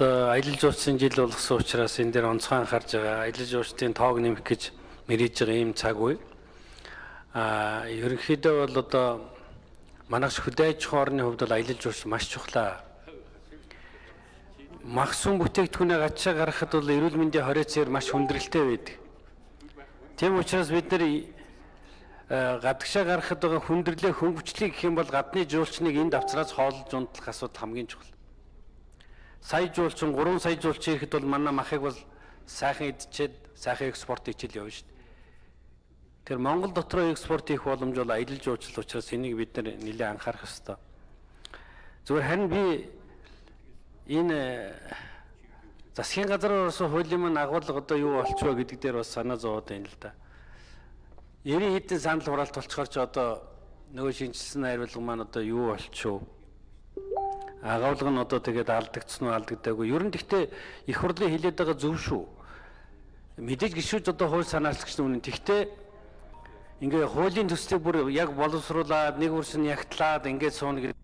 Аялал жуулчлалын жил болгосон учраас энэ дээр онцгой анхаарж байгаа. Аялал жуулчлалын тоог нэмэх гэж мэрэж байгаа ийм цаг үе. Аа ерөнхийдөө бол одоо манайх хөдөө аж ахуйн орны хувьд бол аялал жуулчлал маш чухлаа. Мах сүм бүтээгдэхүүнээ гачаа гаргахад бол эрүүл мэндийн хорицээр маш хүндрэлтэй байдаг. Тийм учраас бид нэр гадагшаа гаргахад байгаа хүндрэлээ хөнгөвчлийг гэх юм бол гадны жуулчныг энд авцраас хооллож унтлах асуудал хамгийн чухал сая жуулчин 3 сая жуулчин ирэхэд бол манай махыг бол сайхан идчихэд сайхан экспорт хийчихэл явна шүү дээ. Тэр Монгол дотроо экспорт хийх боломж бол аялал жуулчлал учраас энийг бид нэлээд анхаарах ёстой. Зүгээр харин би энэ засгийн газраар орсон хуулийн маань агуулга одоо юу болчихоо гэдэг дээр бас санаа зовоод байна л да. 90 хэдэн санал хураалт болцохоор ч одоо нөгөө шинжилсэн хариулга маань одоо юу болчихоо агуулга нь одоо тэгээд алдагдсан уу алдагдаагүй. Ер нь гэхдээ их хурлын хилээд байгаа зөв шүү. Мэдээж гişүүд одоо хууль санаачлагч нүн тэгтээ ингээ хуулийн төслийг бүр яг боловсруулаад нэг үрсэн ягтлаад ингээд сууна гэдэг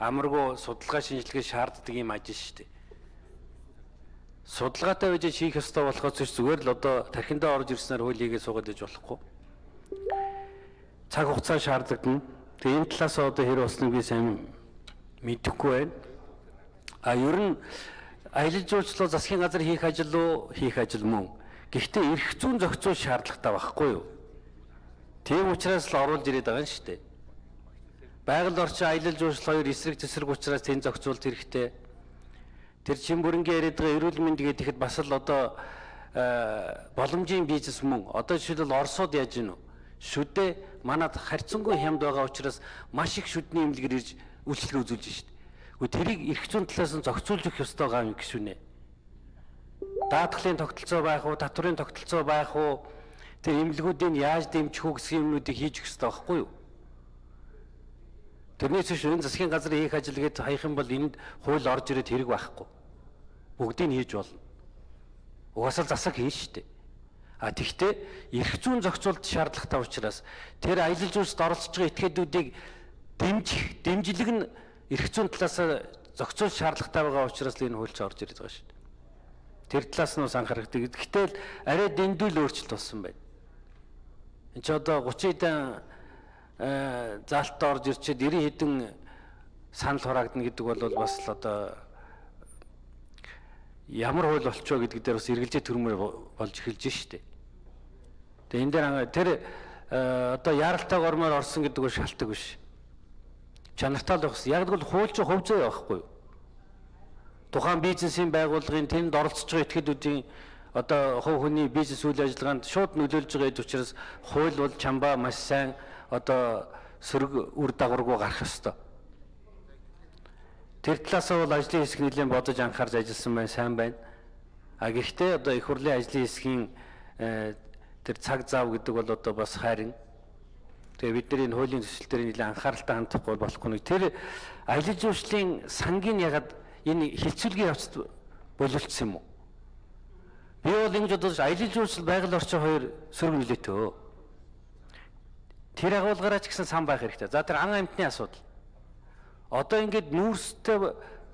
амаргүй судалгаа шинжилгээ шаарддаг юм ажил шүү дээ. Судалгаатай байж хийх ёстой болохоос зүгээр л одоо тархиндаа орж ирснээр хууль хийгээ суугаад иж болохгүй. Цаг хугацаа шаардлагдан. Тэгээ энэ талаас одоо хэр болсныг би сайн мэдэхгүй байна. А ер нь аялал жуулчлал засгийн газар хийх ажил уу хийх ажил мөн. Гэхдээ эрх зүйн зохицуул шаардлагатай байхгүй юу? Тийм учраас л оруулж ирээд байгаа юм шүү дээ. Байгаль орчин аялал жуулчлал хоёр эсрэг тесрэг учраас тэн зохицуулт хэрэгтэй. Тэр чин бүрэнгийн яриад байгаа эрүүл мэнд гэхэд бас л одоо боломжийн бизнес мөн. Одоо жишээлбэл Оросод яаж гинэ? Шүдэ манад харьцангуй хямд байгаа учраас маш их шүдний имлэгэр ирж үйлчлэг үзүүлж шít. Гэхдээ тэрийг эрх зүйн талаас нь зохицуулж өгөх ёстой гам гişүнэ. Даатгалын тогтолцоо байх уу, татврын тогтолцоо байх уу, тэр эмнэлгүүдийг яаж дэмжих үү гэсэн юмнуудыг хийж өгөх ёстой байхгүй юу? Тэрнээс биш энэ засгийн газрын хийх ажил гээд хаях юм бол энд хууль орж ирээд хэрэг байхгүй. Бүгдийг хийж болно. Угаасаа засаг хийн штэ. А тэгвэл эрх зүйн зохицуулт шаардлагатай учраас тэр аялал жуулчлалд оролцож байгаа этгээдүүдийг дэмжих дэмжлэг нь эрх зүйн талаас зохицуул шаардлагатай байгаа учраас л энэ хуульч орж ирээд байгаа шүү. Тэр талаас нь бас анхаарахдаг. Гэтэл арай дэндүүл өөрчлөлт болсон байна. Энд чи одоо 30 хэдэн заалтаа орж ирчээд 90 хэдэн санал хураагдана гэдэг бол бас л одоо ямар хууль болчихоо гэдэг дээр бас эргэлзээ төрмөр болж эхэлж штэ. Тэгээ энэ дээр тэр одоо яаралтай гормоор орсон гэдэг нь шалтгаан биш чанартай л хэрэгтэй. Яг л хууль чинь хувь зүй байхгүй юу? Тухайн бизнесийн байгууллагын тэнд оролцож байгаа этгээдүүдийн одоо хувь хүний бизнес үйл ажиллагаанд шууд нөлөөлж байгаа учраас хууль бол чамбаа маш сайн одоо сөрөг үр дагаваргүй гарах ёстой. Тэр талаас бол ажлын хэсэг нэлээд бодож анхаарч ажилласан байна, сайн байна. А гэхдээ одоо их хурлын ажлын хэсгийн э, тэр цаг зав гэдэг бол одоо бас хайрын Тэгээ бид нар энэ хуулийн төсөл дээр нэлээд анхааралтай хандахгүй болохгүй нэг тэр аялал жуулчлалын сангийн ягаад энэ хилцүүлгийн явцад боловлцсон юм уу? Би бол ингэж бодож аялал жуулчлал байгаль орчин хоёр сөрөг нөлөөтэй. Тэр агуулгаараа ч гэсэн сан байх хэрэгтэй. За тэр ан амьтны асуудал. Одоо ингээд нүүрстэй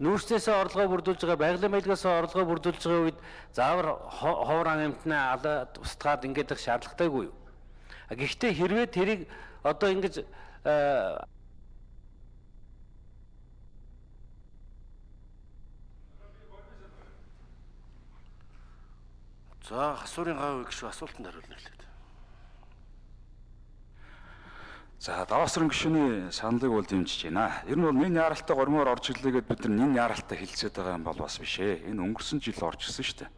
нүүрснээсээ орлогоо бүрдүүлж байгаа байгалийн маягаас орлогоо бүрдүүлж байгаа үед заавар ховор амьтнаа алаад устгаад ингээд их шаардлагатайгүй юу? Гэхдээ хэрвээ тэрийг одоо ингэж э, За хасуурын гав гişүү асуултанд хариулна хэлээд. За даваасрын гишүүний саналыг бол дэмжиж байна. Ер нь бол нин яаралтай гормоор орж ирлээ гэд бид нар нин яаралтай хилцээд байгаа юм бол бас биш ээ. Энэ өнгөрсөн жил орж ирсэн шүү дээ.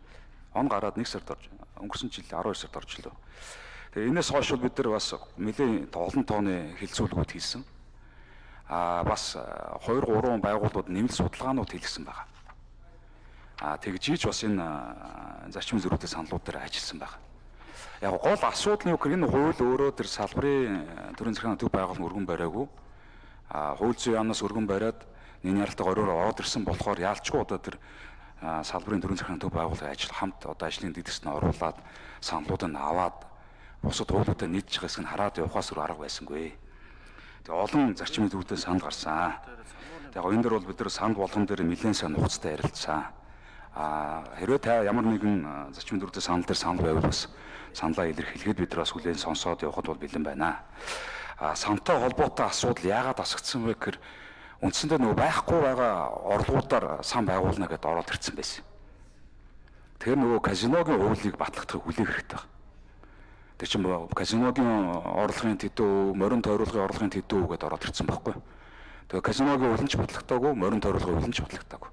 Он гараад 1 сард орж өнгөрсөн жил 12 сард орж ирлээ. Тэгээ энэс хойш бид нар бас нэлээд олон тооны хилцүүлгүүд хийсэн. Аа бас 2 3 байгууллагууд нэмэлт судалгаанууд хийлгсэн байна. Аа тэгжиж бас энэ зарчим зөрүүтэй саналууд дээр ажилласан байна. Яг гол асуудал нь юу гэхээр энэ хууль өөрөө тэр салбарын төрийн захиргааны төв байгууллагын өргөн бариагүй. Аа хууль зүйн яамнаас өргөн бариад нэн яралтай гориор ороод ирсэн болохоор яалчгүй одоо тэр салбарын төрийн захиргааны төв байгууллагын ажил хамт одоо ажлын дэдгэрт нь оруулаад саналуудыг аваад бусад хуулиудаа нийтж байгаа хэсэг нь хараад явахаас өөр арга байсангүй. Тэгээ олон зарчмын төвдөө санд гарсан. Тэгээ энэ дөр бол бид нар санд болгон дээр нэлээд сайн нухацтай ярилцсан. А хэрвээ та ямар нэгэн а, зарчмын дүрдээ санал дээр санал байвал бас саналаа илэрхийлэхэд бид нар бас хүлээн сонсоод явхад бол бэлэн байна. А сантай холбоотой асуудал яагаад асагдсан вэ гэхээр үндсэндээ нөгөө байхгүй байгаа орлогуудаар сан байгуулна гэдээ ороод ирсэн байсан. Тэгэхээр нөгөө казиногийн уулыг батлахдыг хүлээх хэрэгтэй байна. Тэр чинь казиногийн орлогын тэдүү, морин тойруулгын орлогын тэдүү гэдээ ороод ирсэн байхгүй. Тэгээ казиногийн уулын ч батлагдаагүй, морин тойруулгын уулын ч батлагдаагүй.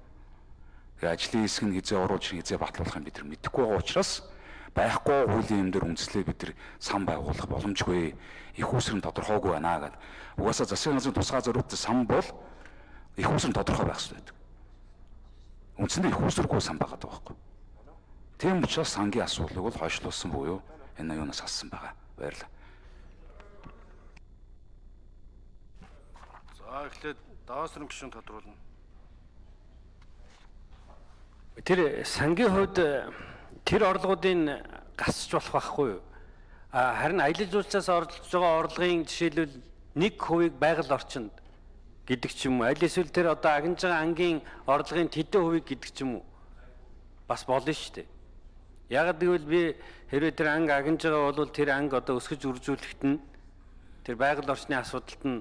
Ажлын хэсэг нь хизээ оруулж хизээ батлуулах нь бид нар мэдэхгүй байгаа учраас байхгүй хуулийн юм дээр үндэслээ бид нар сан байгуулах боломжгүй их усрын тодорхойгүй байна гэдэг. Угаасаа засгийн газрын тусгай зориултын сан бол их усрын тодорхой байх хэрэгтэй байдаг. Үндсэндээ их усргүй сан байгаа даа байхгүй. Тийм учраас сангийн асуудлыг бол хойшлуулсан буюу энэ юунаас ассан байгаа. Баярлалаа. За эхлээд даваас руу гişүн тодруулна. Тэр сангийн хувьд э, тэр орлогуудын гасч болох байхгүй юу? Харин аялал жуулчлалаас оролцож байгаа орлогын жишээлбэл 1% байгаль орчинд гэдэг ч юм уу. Аль эсвэл тэр одоо агнж байгаа ангийн орлогын тэдэн хувийг гэдэг ч юм уу. Бас болно шүү дээ. Яг гэвэл би хэрвээ тэр анги агнж байгаа бол тэр анги одоо өсгөж үржүүлэхэд нь тэр байгаль орчны асуудалд нь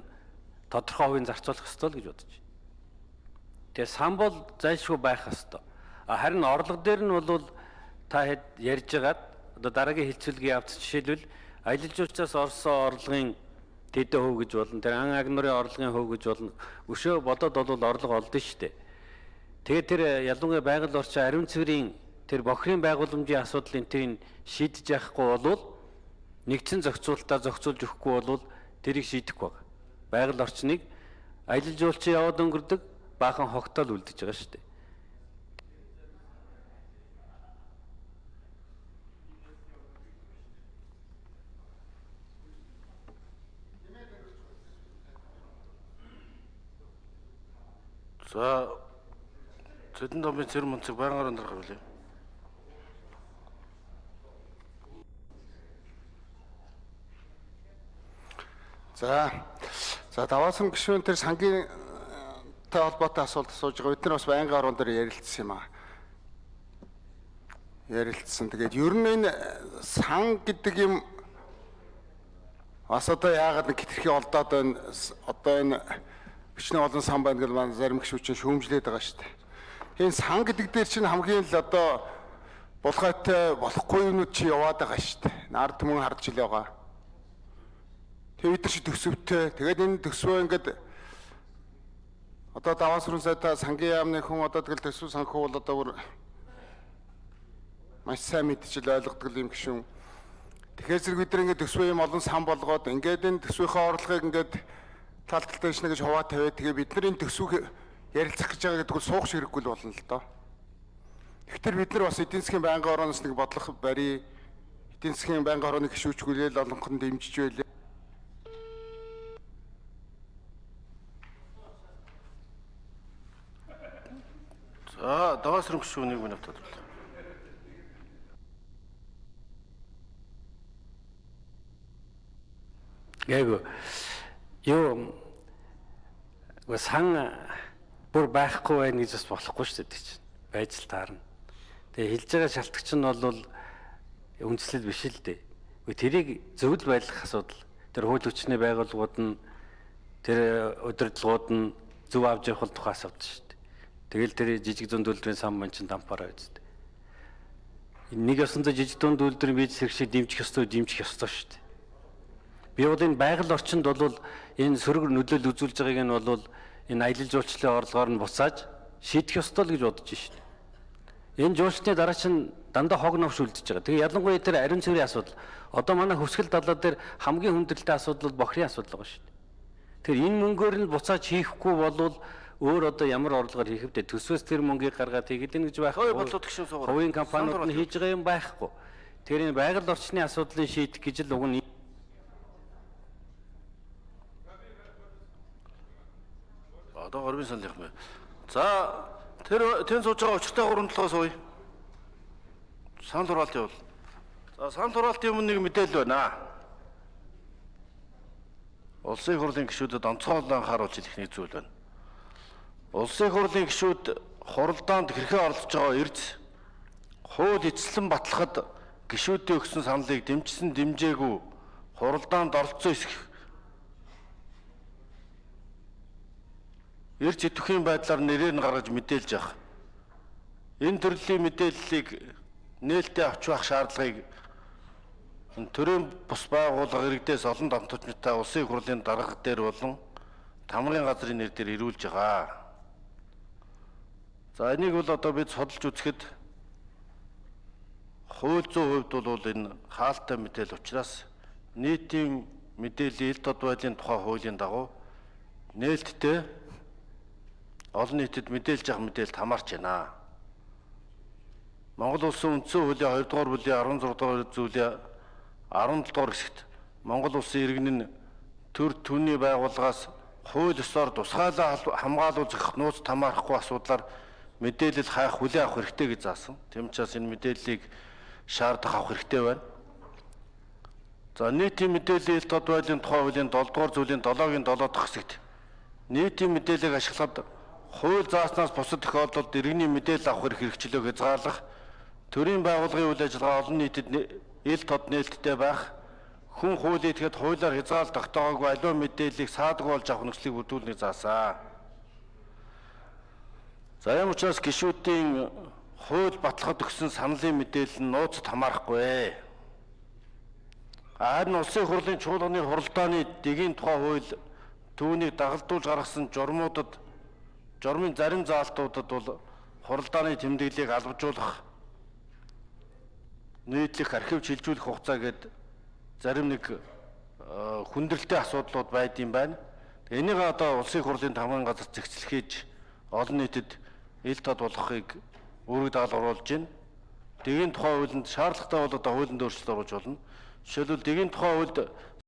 тодорхой хувийн зарцуулах ёстой л гэж бодож байна. Тэгээ сан бол зайлшгүй байх ёстой. Харин орлого дээр нь бол та хэд ярьж байгаад одоо дараагийн хилцүүлгийн явц жишээлбэл аялал жуулчлалаас орсон орлогын тэдэн хөв гэж болно. Тэр ан агнурын орлогын хөв гэж болно. Өшөө бодоод бол орлого олдно шүү дээ. Тэгээд тэр ялангуяа байгаль орчин ариун цэврийн тэр бохирын байгууламжийн асуудлыг тэрийг шийдэж яахгүй бол нэгдсэн зохицуулалтаа зохицуулж өгөхгүй бол тэрийг шийдэхгүй байна. Байгаль орчныг аялал жуулчин яваад өнгөрдөг баахан хогтоол үлдэж байгаа шүү дээ. За Зэдэн домын цэр мөнцөг байнгаар өндөр хавлаа. За. За даваасан гишүүн тэр сангийн тай холбоотой асуулт асууж байгаа. Бид нар бас байнгын орон дээр ярилцсан юм аа. Ярилцсан. Тэгээд ер нь энэ сан гэдэг юм бас одоо яагаад нэг хитрхи олдоод байна. Одоо энэ бичнэ олон сан байна гэж маань зарим гişүүчин шүүмжлээд байгаа шүү дээ. Энэ сан гэдэг дээр чинь хамгийн л одоо булгайтай болохгүй юмнууд чи яваад байгаа шүү дээ. Нард түмэн харж ил байгаа. Тэгээ бид нар чи төсөвтэй. Тэгээд энэ төсвөө ингээд одоо даваас руу сайта сангийн яамны хүн одоо тэгэл төсөв санхүү бол одоо бүр маш сайн мэдчил ойлгодог юм гişүн. Тэгэхээр зэрэг бид нар ингээд төсвөө юм олон сан болгоод ингээд энэ төсвийнхээ орлогыг ингээд тал талтай шнэ гэж хуваа тавиад тэгээ бид нар энэ төсвийг ярилцах гэж байгаа гэдэг нь суух хэрэггүй л болно л доо. Тэгэхээр бид нар бас эдийн засгийн байнгын орооноос нэг бодлого барий. Эдийн засгийн байнгын орооны гişүүчгүүлэл олонхон дэмжиж байлаа. За даваас руу гişүн нэг минут тодруулаа. Гээгүү. Юу сан бүр байхгүй байх гэж бас болохгүй шүү дээ чинь. Байж л таарна. Тэгээ хэлж байгаа шалтгач нь бол үндслэл биш л дээ. Тэрийг зөвл байлгах асуудал. Тэр хууль хүчний байгууллагууд нь тэр удирдлагууд нь зөв авч явах тухай асуудал шүү дээ. Тэгэл тэр жижиг зүүн үйлдвэрийн сан ман чин дампаараа үсттэй. Нэг ёсондоо жижиг зүүн үйлдвэрийн бие зэрэг дэмжих ёстой дэмжих ёстой шүү дээ. Би бол энэ байгаль орчинд бол энэ сөрөг нөлөөлөл үзүүлж байгааг нь бол энэ аялал жуулчлалын орлогоор нь буцааж шийдэх ёстой л гэж бодож байна. Энэ жуулчны дараа чинь дандаа хог новш үлдэж байгаа. Тэгээ ялангуяа тэр ариун цэврийн асуудал. Одоо манай хөвсгөл далаа дээр хамгийн хүндрэлтэй асуудал бол бохрын асуудал байгаа дээ. Тэр энэ мөнгөөр нь буцааж хийхгүй болвол өөр одоо ямар орлогоор хийх вэ? Төсвөөс тэр мөнгийг гаргаад хийгдэн гэж байх. Хувийн компаниуд нь хийж байгаа юм байхгүй. Тэр энэ байгаль орчны асуудлыг шийдэх гэж л уг нь Одоо горбын саналынх мэ. За тэр тэн сууж байгаа учиртай гурван толгой сууя. Санал хураалт явуул. За санал хураалтын өмнө нэг мэдээлэл байна. Улсын хурлын гишүүдэд онцгойлон анхааруулж хэлэх нэг зүйл байна. Улсын хурлын гишүүд хуралдаанд хэрхэн оролцож байгаа эрз хууль эцэслэн батлахад гишүүдийн өгсөн саналыг дэмжсэн дэмжээгүй хуралдаанд оролцсон эсэх эрз идэвхийн байдлаар нэрээр нь гаргаж мэдээлж явах. Энэ төрлийн мэдээллийг нээлттэй авч байх шаардлагыг төрийн бус байгууллага иргэдээс олон дамтуучтай улсын хурлын дарга дээр болон тамрын газрын нэр дээр ирүүлж байгаа. За энийг бол одоо бид судалж үзэхэд хууль зүйн хувьд бол энэ хаалттай мэдээлэл учраас нийтийн мэдээллийн ил тод байдлын тухай хуулийн дагуу нээлттэй олон нийтэд мэдээлж явах мэдээлэлд хамаарч байна. Монгол улсын үндсэн хуулийн 2 дугаар бүлгийн 16 дугаар зүйлийн 17 дугаар хэсэгт Монгол улсын иргэн нь төр түүний байгууллагаас хууль ёсоор тусгайлаа хамгаалуулах нууц тамаарахгүй асуудлаар мэдээлэл хайх хүлээн авах хэрэгтэй гэж заасан. Тэм учраас энэ мэдээллийг шаардах авах хэрэгтэй байна. За нийтийн мэдээллийн ил тод байдлын тухай хуулийн 7 дугаар зүйлийн 7-гийн 7 дахь хэсэгт нийтийн мэдээллийг ашиглахад хууль зааснаас бусад тохиолдолд иргэний мэдээлэл авах эрх хэрэгчлөөг хязгаарлах төрийн байгууллагын үйл ажиллагаа олон нийтэд ил тод нээлттэй байх хүн хууль идэхэд хуулиар хязгаал тогтоогоогүй аливаа мэдээллийг саадаг болж авах нөхцөлийг бүрдүүлнийг заасан. За юм учраас гишүүдийн хууль батлахад өгсөн саналын мэдээлэл нь нууцд хамаарахгүй. Харин улсын хурлын чуулганы хуралдааны дэгийн тухай хууль түүнийг дагалдуулж гаргасан журмуудад журмын зарим заалтуудад бол хуралдааны тэмдэглэлийг албажуулах нийтлэх архив шилжүүлэх хугацаа гээд зарим нэг хүндрэлтэй асуудлууд байд юм байна. Энийг одоо улсын хурлын тамгын газар зэгцэл хийж олон нийтэд ил тод болгохыг үүрэг даалгавар оруулж байна. Дэгийн тухай хуулинд шаардлагатай бол одоо хуулинд өөрчлөлт оруулж болно. Жишээлбэл дэгийн тухай хуульд